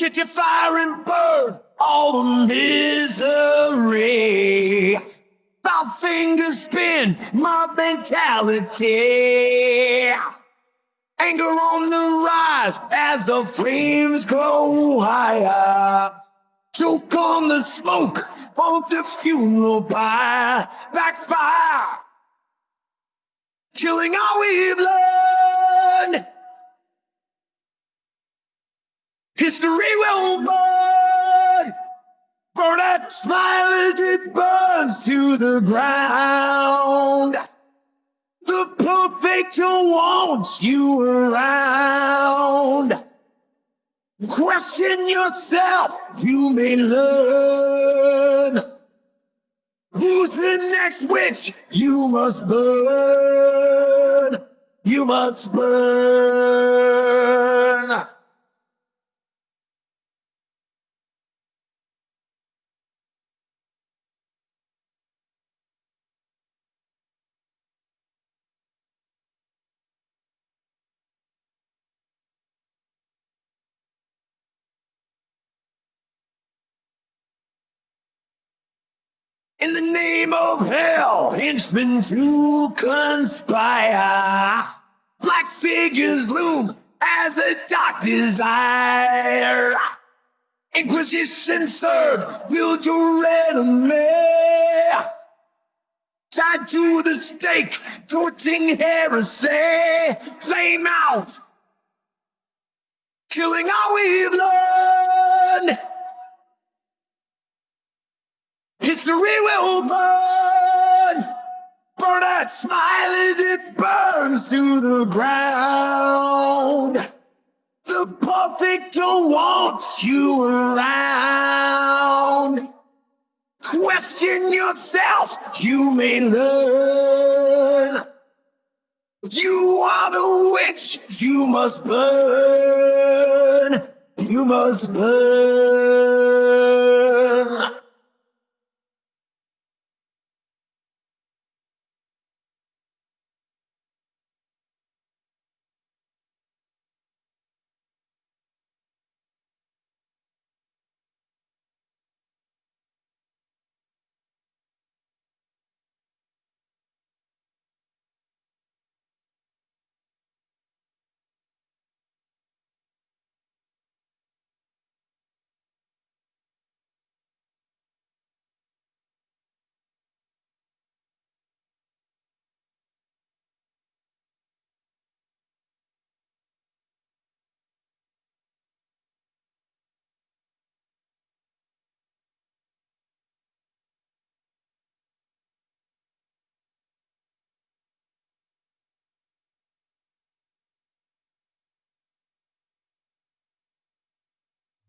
Get your fire and burn all the misery. Five fingers spin my mentality. Anger on the rise as the flames grow higher. Choke on the smoke of the funeral pyre. Backfire. Killing all we've learned. History will burn. Burn that smile as it burns to the ground. The perfecter wants you around. Question yourself, you may learn. Who's the next witch? You must burn. You must burn. In the name of hell, henchmen to conspire. Black figures loom as a dark desire. Inquisition serve, build your enemy. Tied to the stake, torching heresy. Flame out, killing all we've learned. History will burn. Burn that smile as it burns to the ground. The perfecter wants you around. Question yourself, you may learn. You are the witch, you must burn. You must burn.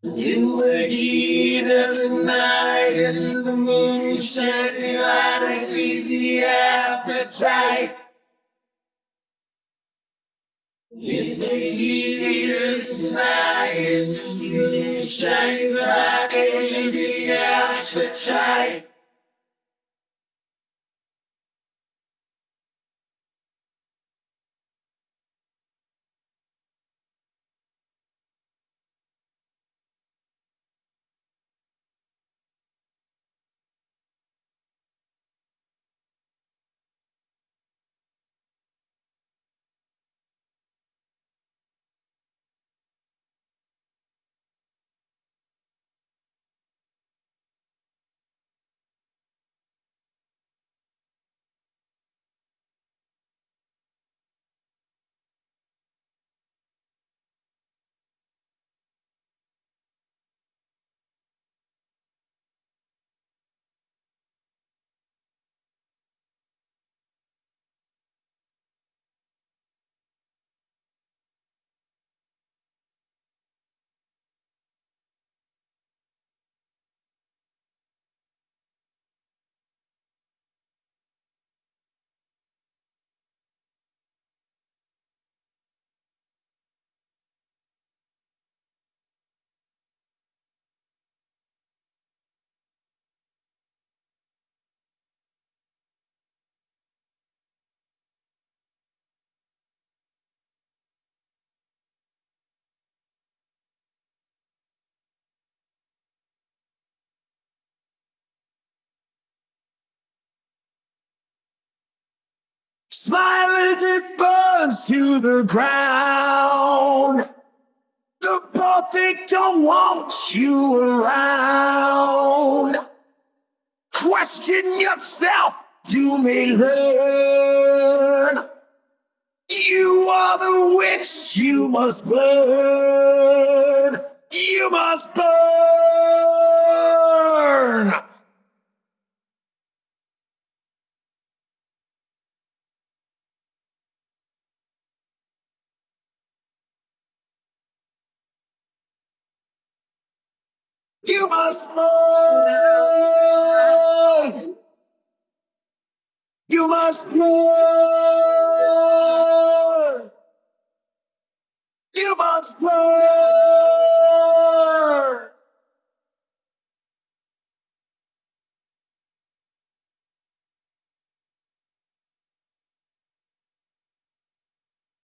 In the heat of the night and the moon shining light, feed the appetite. In the heat of the night and the moon shining light, feed the appetite. Smile as it burns to the ground. The perfect don't want you around. Question yourself, you may learn. You are the witch, you must burn. You must burn. You must pray. You must pray. You must pray.